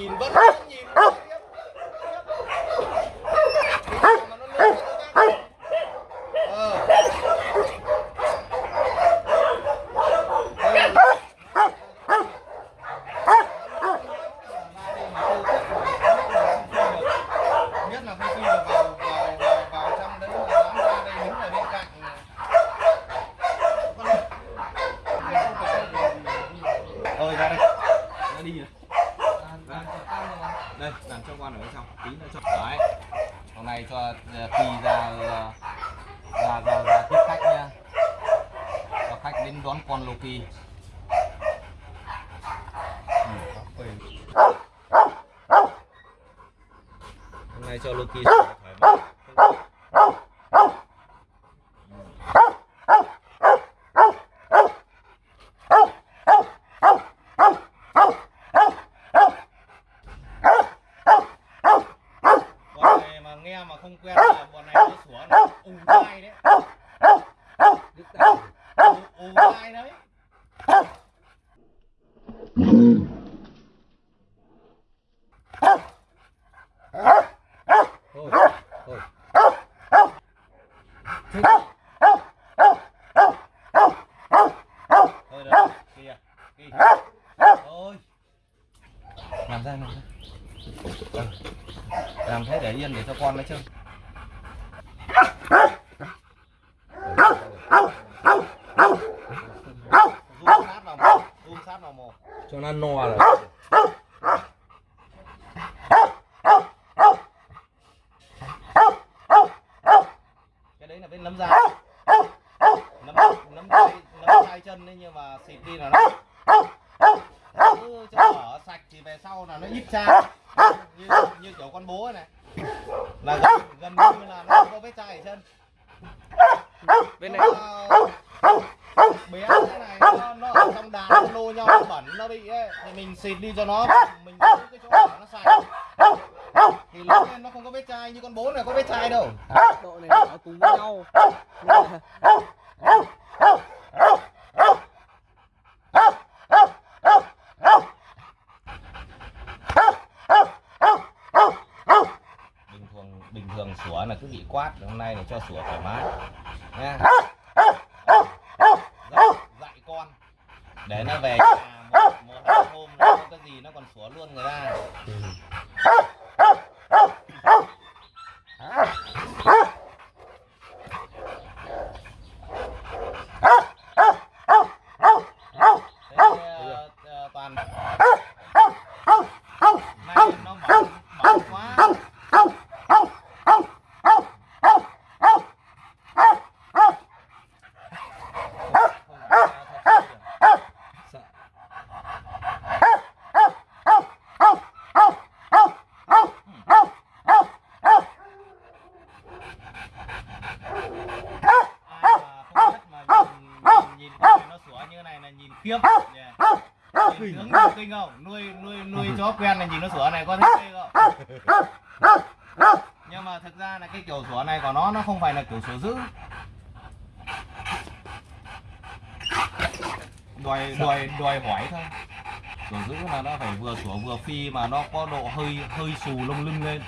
nhìn cho ờ, khi ra ờ, ra ra ra tiếp khách nha. Cho khách đến đón con Loki. Ừ, kỳ hôm nay cho Loki kỳ mái bọn này mà nghe mà không quen là bọn này nó sủa nó ù tai đấy. Ù ù tai đấy thôi thôi. Thôi, đấy. Kìa kìa. Thôi. Làm ra làm ra làm thế để yên để cho con nó mồm cho nó no rồi cái đấy là bên nấm da tay chân đấy nhưng mà xịt đi là nó cứ cho ở sạch thì về sau là nó ít ra. Như, như kiểu con bố này. Là gần, gần như là nó không có vết chai ở chân. Bên này. Bé thế này nó, nó ở trong đàn nó nô nhau nó bẩn nó bị ấy. Thì mình xịt đi cho nó. Mình giữ cái chỗ nó sạch. Thì lớn lên nó không có vết chai như con bố này có vết chai đâu. Độ này nó cùng với nhau sủa là cứ bị quát hôm nay là cho sủa thoải mái. Nha. Dạy, dạy con. Để nó về nhà một, một hôm nó có cái gì nó còn sủa luôn người ta. Ừ Thế, ờ, ờ, toàn này nó mỏng mỏng quá sợ Ai mà không biết mà nhìn, nhìn con này nó sủa như này là nhìn khiếp yeah. Nhìn hướng nhìn kinh không nuôi nuôi nuôi chó quen là nhìn nó sủa này có thấy kinh không nhưng mà thực ra là cái kiểu sủa này của nó nó không phải là kiểu sủa dữ. Đòi đòi đòi hỏi thôi. Sủa dữ là nó phải vừa sủa vừa phi mà nó có độ hơi hơi xù lông lưng lên